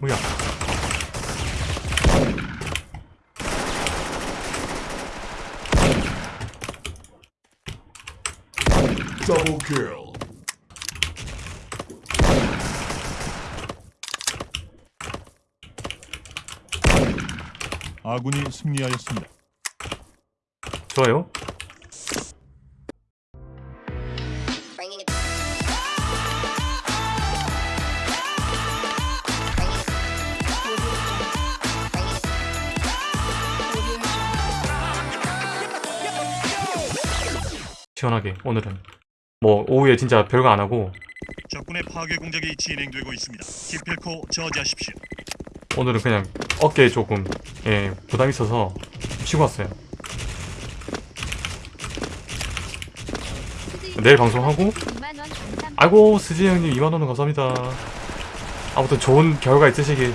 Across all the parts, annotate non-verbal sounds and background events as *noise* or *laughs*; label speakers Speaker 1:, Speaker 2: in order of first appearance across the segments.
Speaker 1: 뭐야?
Speaker 2: Double kill.
Speaker 3: 아군이 승리하였습니다.
Speaker 1: 좋아요. 시원하게 오늘은 뭐 오후에 진짜 별거 안 하고
Speaker 3: 적군의 파괴 공작이 진행되고 있습니다. 기필코 저지하십시오.
Speaker 1: 오늘은 그냥 어깨에 조금 예 부담 있어서 쉬고 왔어요. 내일 방송하고 아이고 스지 형님 2만 원은 감사합니다. 아무튼 좋은 결과 있으시길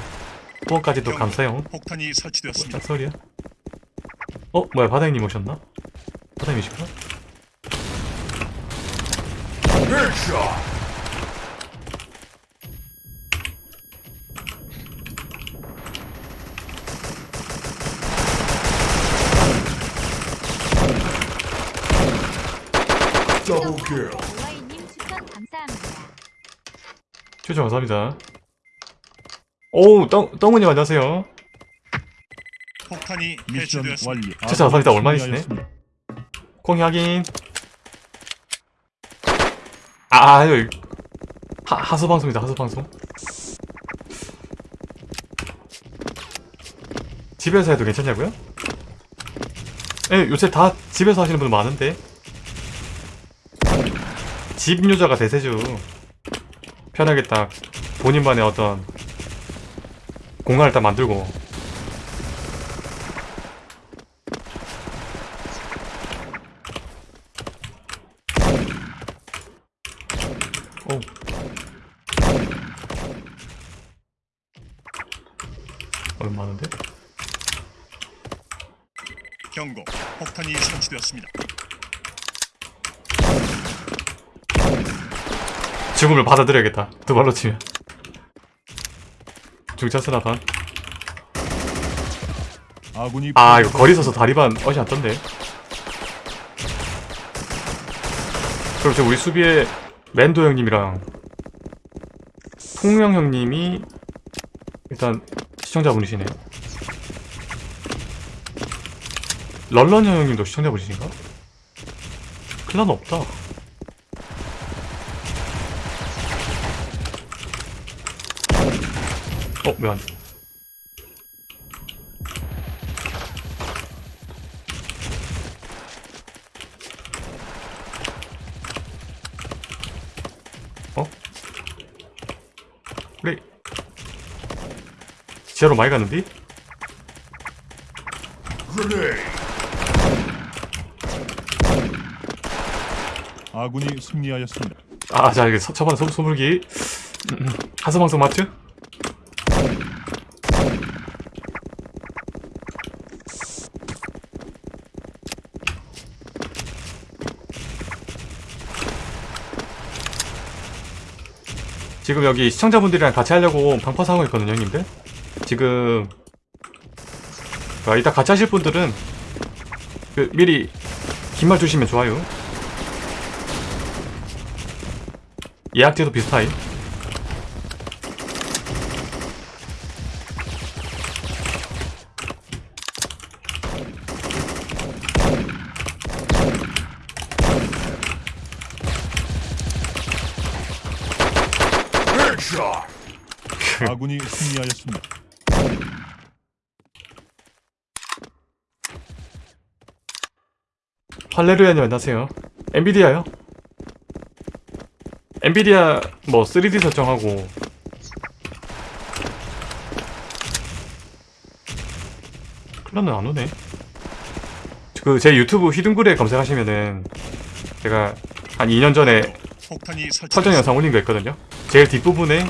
Speaker 1: 후원까지도 감사해요.
Speaker 3: 폭탄이 설치되었습니다.
Speaker 1: 짝소리야? 어 뭐야 바다형님 오셨나? 바다형이시구나?
Speaker 2: Headshot. Double kill.
Speaker 4: 추천 감사합니다.
Speaker 1: 추천 감사합니다. 오우 떡 떡우님 안녕하세요.
Speaker 3: 폭탄이 미션 해체되었습니다. 완료.
Speaker 1: 진짜 감사합니다.
Speaker 3: 아군이
Speaker 1: 얼마이시네? 콩이 확인. 아, 아유. 하, 하수 방송이다, 하수 방송. 집에서 해도 괜찮냐고요? 예, 요새 다 집에서 하시는 분 많은데. 집 유저가 대세죠. 편하게 딱 본인만의 어떤 공간을 딱 만들고 오. 얼마 많은데?
Speaker 3: 경고. 폭탄이 설치되었습니다.
Speaker 1: 죽음을 받아들여야겠다. 두 발로 치면. 중차스나 반.
Speaker 3: 아,
Speaker 1: 이거 거리 서서 다리반 어시 안 떴네. 그럼 저 우리 수비에 맨도 형님이랑 통영 형님이 일단 시청자분이시네. 럴런 형님도 시청자분이신가? 클란 없다. 어, 왜안 돼? 어? 그래. 지하로 많이?
Speaker 2: Grenade.
Speaker 3: 아군이 승리하였습니다.
Speaker 1: 아, 자, 이게 서- 초반 소, 소불기. 음, 음. 하수방송 맞죠? 지금 여기 시청자분들이랑 같이 하려고 방파사 하고 있거든요, 형님들. 지금 아, 이따 같이 하실 분들은 그 미리 긴말 주시면 좋아요. 예약제도 비슷하이.
Speaker 2: Headshot.
Speaker 3: 아군이 승리하였습니다.
Speaker 1: 할레루야님 안녕하세요. 엔비디아요? 엔비디아 뭐 3D 설정하고 클란은 안 오네. 그 제 유튜브 히든글에 검색하시면은 제가 한 2년 전에 설정. 영상 올린 거 있거든요. 제일 뒷부분에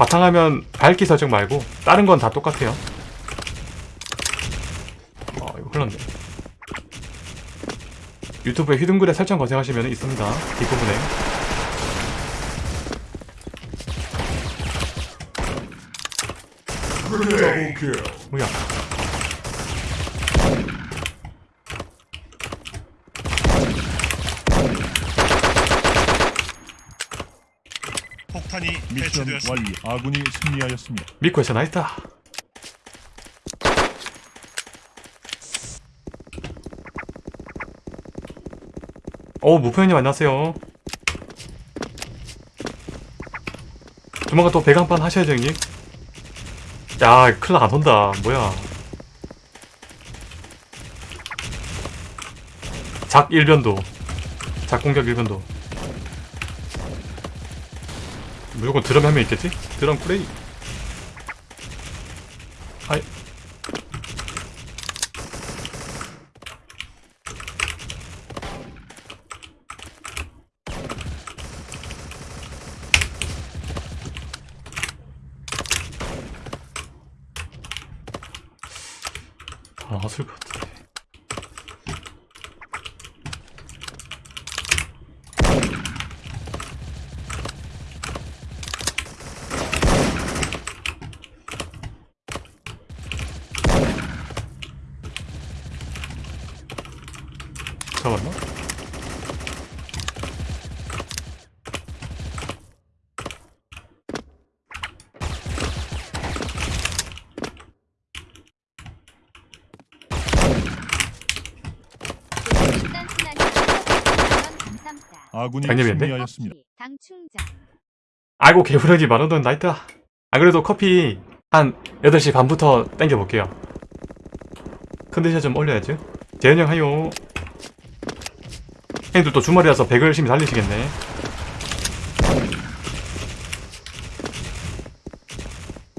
Speaker 1: 바탕화면 밝기 설정 말고 다른 건 다 똑같아요. 아 이거 흘렀네. 유튜브에 히든글에 설정 검색하시면 있습니다. 뒷부분에. 뭐야
Speaker 3: 폭탄이
Speaker 5: 미션. 완료. 아군이 승리하였습니다.
Speaker 1: 미코에서 나있다. 오 무표현님 안녕하세요. 조만간 또 배가 한판 하셔야죠 형님. 야 클라 안 온다. 뭐야. 작 일변도. 작 공격 일변도 무조건 드럼 한명 있겠지? 드럼 플레이 아이. 아, 나왔을 것 같은데 잡았나?
Speaker 4: 일단 순환이 원 감사합니다.
Speaker 5: 아군이? 승리하였습니다.
Speaker 4: 당 충전.
Speaker 1: 아이고 개구력이 만원돈 나있다 아 그래도 커피 한 8시 반부터 땡겨볼게요 컨디션 좀 올려야죠 재현형 하요 형님들 또 주말이라서 배그 열심히 달리시겠네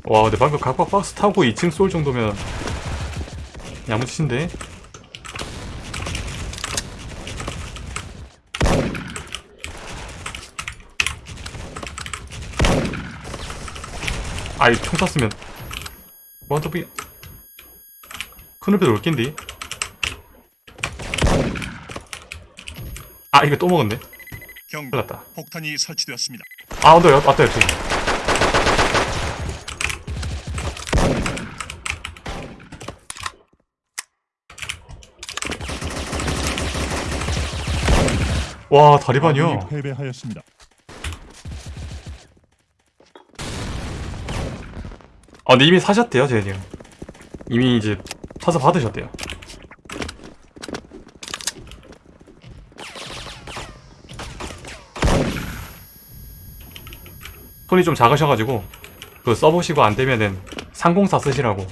Speaker 1: 와 근데 방금 각박 박스 타고 2층 쏠 정도면 야무치신데 아이 총 쐈으면. 원더비 큰울배도 올낀디. 아 이거 또 먹었네.
Speaker 3: 경고.
Speaker 1: 났다.
Speaker 3: 폭탄이 설치되었습니다.
Speaker 1: 아 언더 여- 왔다 옆에 와 다리반이요?
Speaker 5: 패배하였습니다.
Speaker 1: 아 근데 이미 사셨대요 제니 형 이미 이제 사서 받으셨대요. 손이 좀 작으셔가지고 그 써보시고 안되면은 상공사 쓰시라고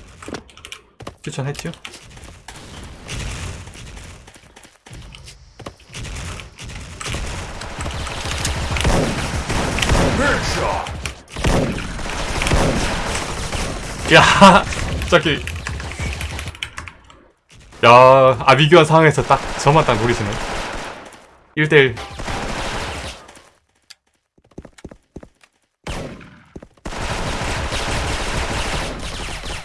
Speaker 1: 추천했죠
Speaker 2: Headshot.
Speaker 1: 야 갑자기. 야 아비규환 상황에서 딱 저만 딱 노리시네. 1대1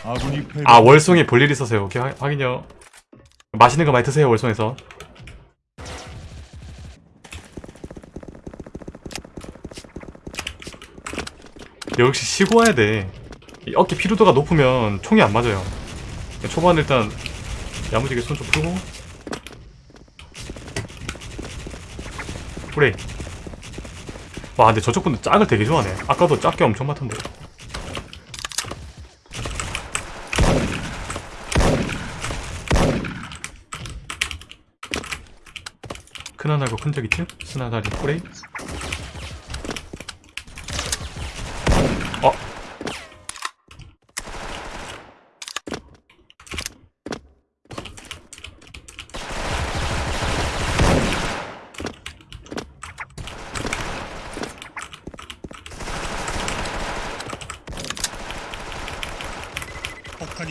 Speaker 5: 아군이 패배.
Speaker 1: 아 월송에 볼일 있어서요. 오케이 확- 확인요. 맛있는 거 많이 드세요 월송에서. 역시 쉬고 와야 돼. 이 어깨 피로도가 높으면 총이 안 맞아요. 초반 일단 야무지게 손 좀 풀고. 그래 와 근데 저쪽 분들 짝을 되게 좋아하네. 아까도 짝게 엄청 많던데. 큰하나고 큰적 있죠? 스나다리 꼬레이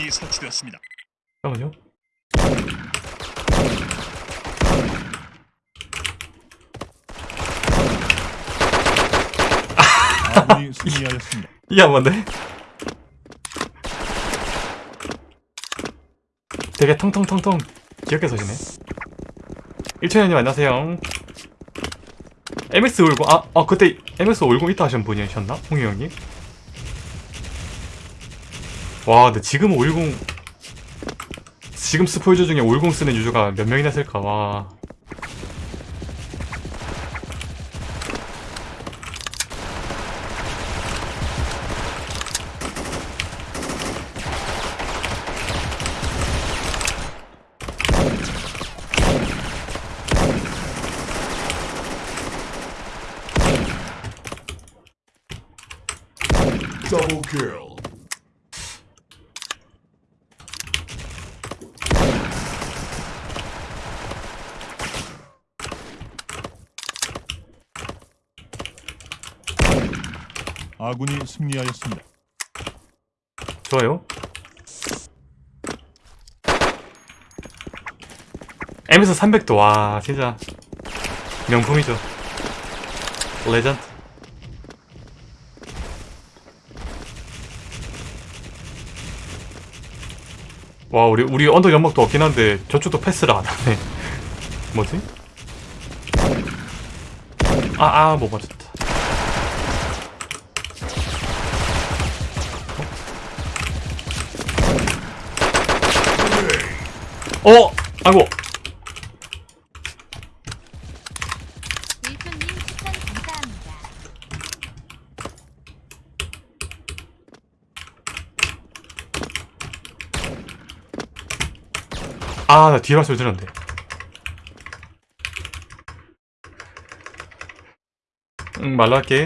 Speaker 3: 탄이 설치되었습니다.
Speaker 1: 잠깐만요
Speaker 5: 아군이 *laughs* 승리하였습니다.
Speaker 1: 이게 안 맞네? 되게 텅텅텅텅 귀엽게 서시네 1천년님 안녕하세요 MS 올고 아, 아 그때 MS 올고 있다 하신 분이셨나? 홍희 형님? 와 근데 지금 510 지금 스포 유저 중에 510 쓰는 유저가 몇 명이나 쓸까 와
Speaker 2: Double kill.
Speaker 5: 아군이 승리하였습니다.
Speaker 1: 좋아요. M에서 300도 와 진짜. 명품이죠. 레전드. 와 우리 우리 언덕 연막도 없긴 한데 저쪽도 패스를 안 하네. *laughs* 뭐지? 아아 못 맞췄다 어? 아이고. 아, 나 뒤에 발소리 들었는데. 응, 말로 할게.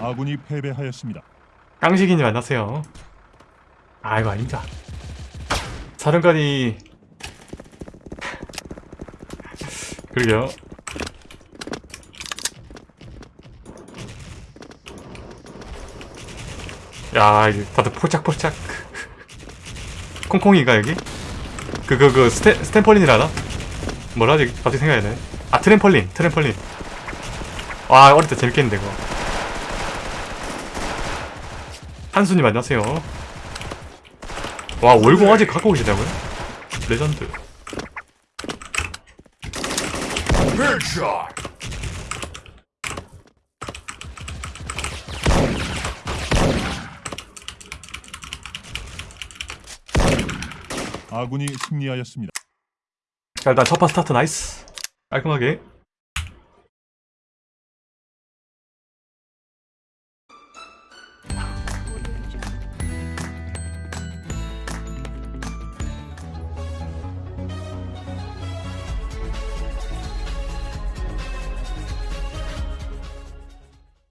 Speaker 5: 아군이 패배하였습니다.
Speaker 1: 깡식이님 만나세요. 아, 이거 아닙니다. 사령관이. 그러게요. 야, 다들 포착포착. *laughs* 콩콩이가 여기? 그, 그, 그, 스테, 스탬펄린이라나? 뭐라지? 갑자기 생각이 안 나네. 아, 트램펄린, 트램펄린. 와, 어릴 때 재밌겠는데, 그거. 한수님 안녕하세요. 와, 월공 아직 갖고 계시다고요? 레전드.
Speaker 5: 아군이 승리하였습니다.
Speaker 1: 자, 일단 첫판 스타트 나이스. 깔끔하게.